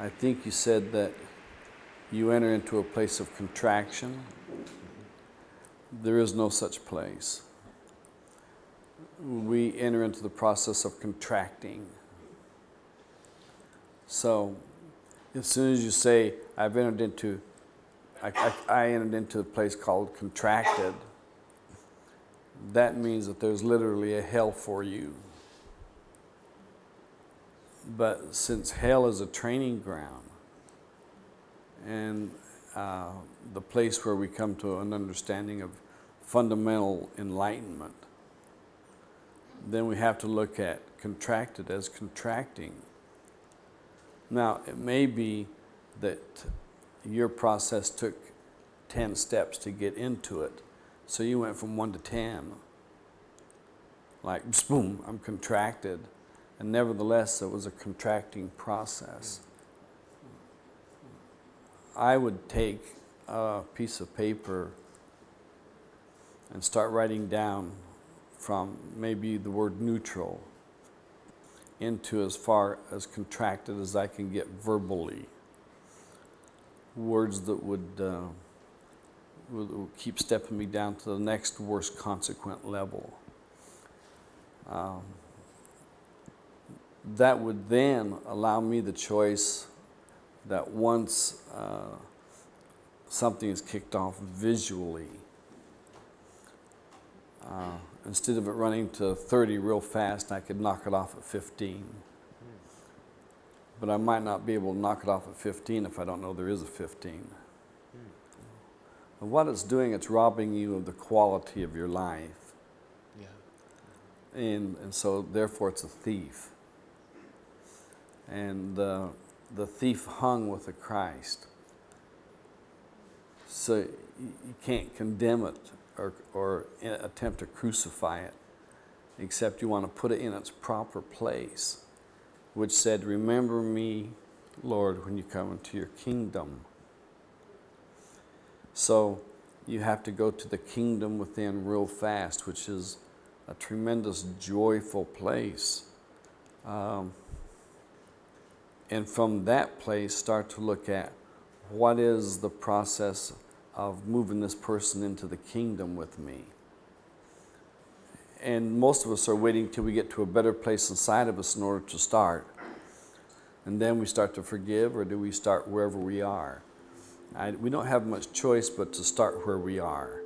I think you said that you enter into a place of contraction. There is no such place. We enter into the process of contracting. So, as soon as you say, I've entered into, I, I, I entered into a place called contracted, that means that there's literally a hell for you. But since hell is a training ground and uh, the place where we come to an understanding of fundamental enlightenment, then we have to look at contracted as contracting. Now, it may be that your process took 10 steps to get into it. So you went from 1 to 10. Like, boom, I'm contracted. And nevertheless, it was a contracting process. I would take a piece of paper and start writing down from maybe the word neutral into as far as contracted as I can get verbally. Words that would, uh, would, keep stepping me down to the next worst consequent level. Um, that would then allow me the choice that once uh, something is kicked off visually, uh, instead of it running to 30 real fast, I could knock it off at 15. But I might not be able to knock it off at 15 if I don't know there is a 15. And what it's doing, it's robbing you of the quality of your life. Yeah. And, and so therefore it's a thief. And uh, the thief hung with the Christ. So you you can't condemn it or, or attempt to crucify it, except you want to put it in its proper place, which said, Remember me, Lord, when you come into your kingdom. So you have to go to the kingdom within real fast, which is a tremendous joyful place. Um, and from that place, start to look at what is the process of moving this person into the kingdom with me. And most of us are waiting till we get to a better place inside of us in order to start. And then we start to forgive, or do we start wherever we are? I, we don't have much choice but to start where we are.